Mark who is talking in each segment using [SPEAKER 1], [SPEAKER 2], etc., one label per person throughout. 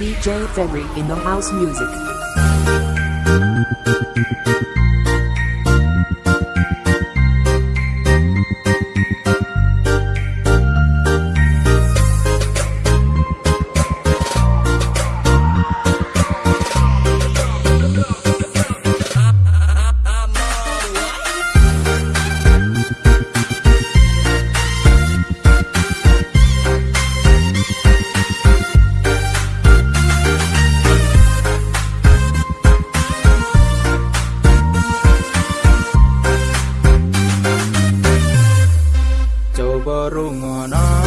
[SPEAKER 1] DJ Ferry in the house music. barunganan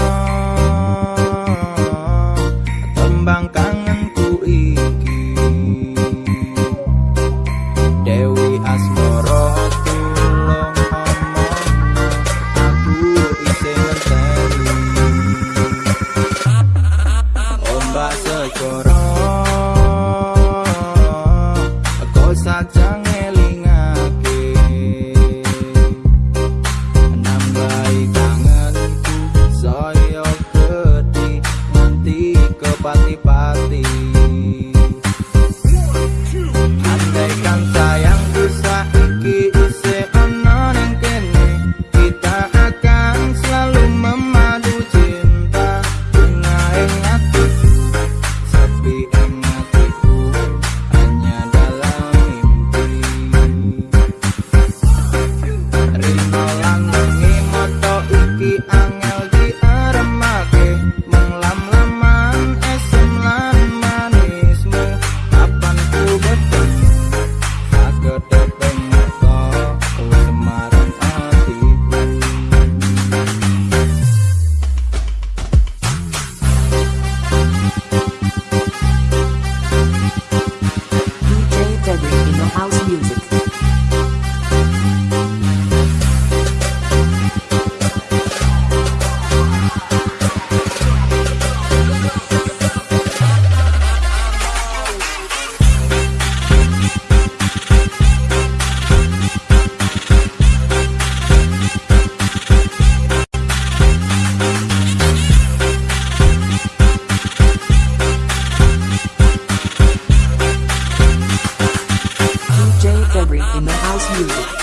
[SPEAKER 1] you.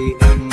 [SPEAKER 1] the